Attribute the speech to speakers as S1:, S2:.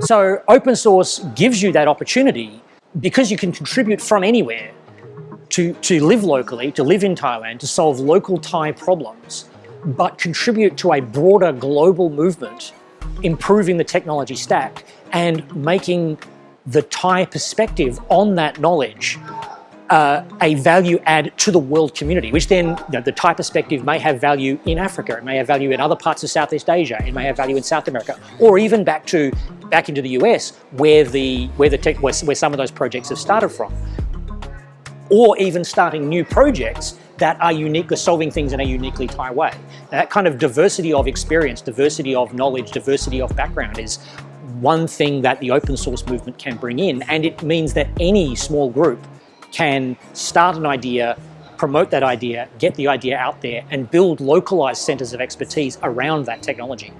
S1: So open source gives you that opportunity because you can contribute from anywhere to, to live locally, to live in Thailand, to solve local Thai problems, but contribute to a broader global movement, improving the technology stack and making the Thai perspective on that knowledge uh, a value add to the world community, which then you know, the Thai perspective may have value in Africa, it may have value in other parts of Southeast Asia, it may have value in South America, or even back to back into the US, where the where the tech, where, where some of those projects have started from, or even starting new projects that are unique, solving things in a uniquely Thai way. Now, that kind of diversity of experience, diversity of knowledge, diversity of background is one thing that the open source movement can bring in, and it means that any small group can start an idea, promote that idea, get the idea out there and build localized centers of expertise around that technology.